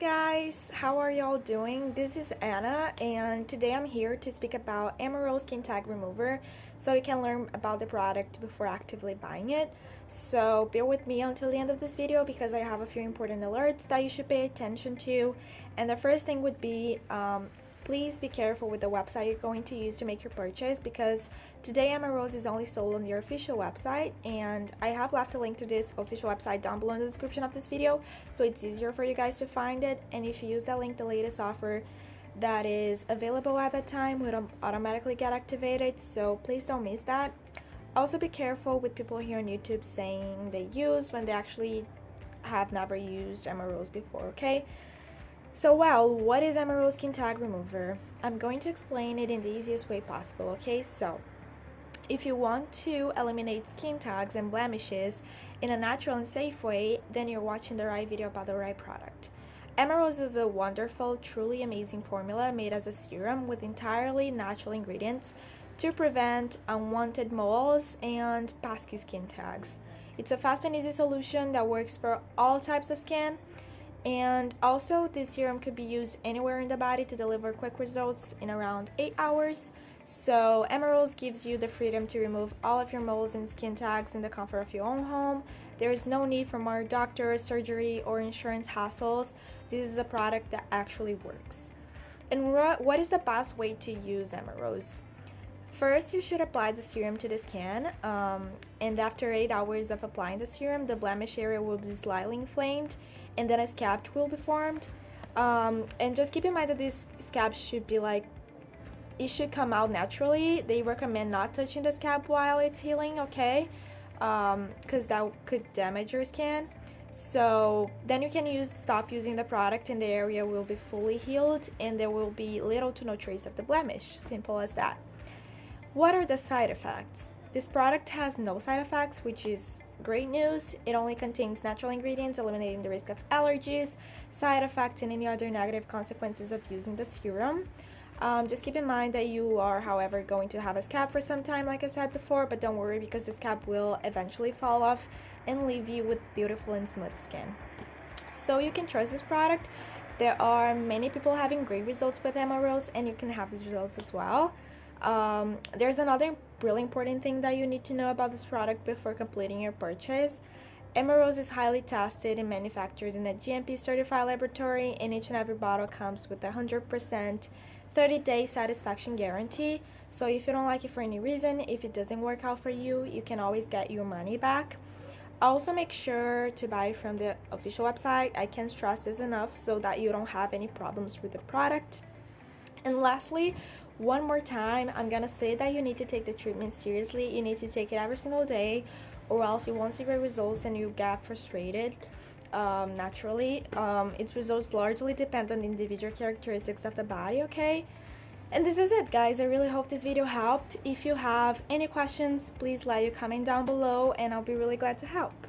guys, how are y'all doing? This is Anna and today I'm here to speak about Emerald Skin Tag Remover so you can learn about the product before actively buying it. So bear with me until the end of this video because I have a few important alerts that you should pay attention to and the first thing would be um, please be careful with the website you're going to use to make your purchase because today Amarose is only sold on their official website and I have left a link to this official website down below in the description of this video so it's easier for you guys to find it and if you use that link the latest offer that is available at that time will automatically get activated so please don't miss that. Also be careful with people here on YouTube saying they use when they actually have never used Amarose before okay so well, what is Emerald Skin Tag Remover? I'm going to explain it in the easiest way possible, okay? So, if you want to eliminate skin tags and blemishes in a natural and safe way, then you're watching the right video about the right product. Emerald is a wonderful, truly amazing formula made as a serum with entirely natural ingredients to prevent unwanted moles and pesky skin tags. It's a fast and easy solution that works for all types of skin and also this serum could be used anywhere in the body to deliver quick results in around 8 hours. So Emeralds gives you the freedom to remove all of your moles and skin tags in the comfort of your own home. There is no need for more doctor surgery or insurance hassles. This is a product that actually works. And what is the best way to use Emeralds? First, you should apply the serum to the skin, um, and after 8 hours of applying the serum, the blemish area will be slightly inflamed, and then a scab will be formed. Um, and just keep in mind that these scabs should be like, it should come out naturally. They recommend not touching the scab while it's healing, okay? Because um, that could damage your skin. So then you can use stop using the product and the area will be fully healed and there will be little to no trace of the blemish. Simple as that. What are the side effects? This product has no side effects, which is great news. It only contains natural ingredients, eliminating the risk of allergies, side effects, and any other negative consequences of using the serum. Um, just keep in mind that you are, however, going to have a scab for some time, like I said before, but don't worry because the scab will eventually fall off and leave you with beautiful and smooth skin. So you can trust this product. There are many people having great results with Amarose, and you can have these results as well. Um, there's another really important thing that you need to know about this product before completing your purchase. Amarose is highly tested and manufactured in a GMP certified laboratory and each and every bottle comes with a 100% 30-day satisfaction guarantee. So if you don't like it for any reason, if it doesn't work out for you, you can always get your money back. Also make sure to buy from the official website. I can't stress this enough so that you don't have any problems with the product. And lastly, one more time, I'm gonna say that you need to take the treatment seriously. You need to take it every single day or else you won't see great results and you get frustrated um, naturally. Um, its results largely depend on individual characteristics of the body, okay? And this is it guys, I really hope this video helped. If you have any questions, please let your comment down below and I'll be really glad to help.